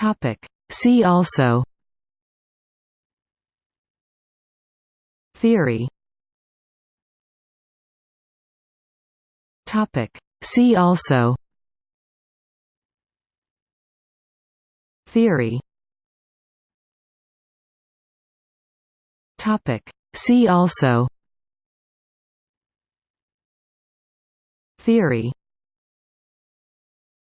Topic. See also Theory Topic. See also Theory Topic. See also Theory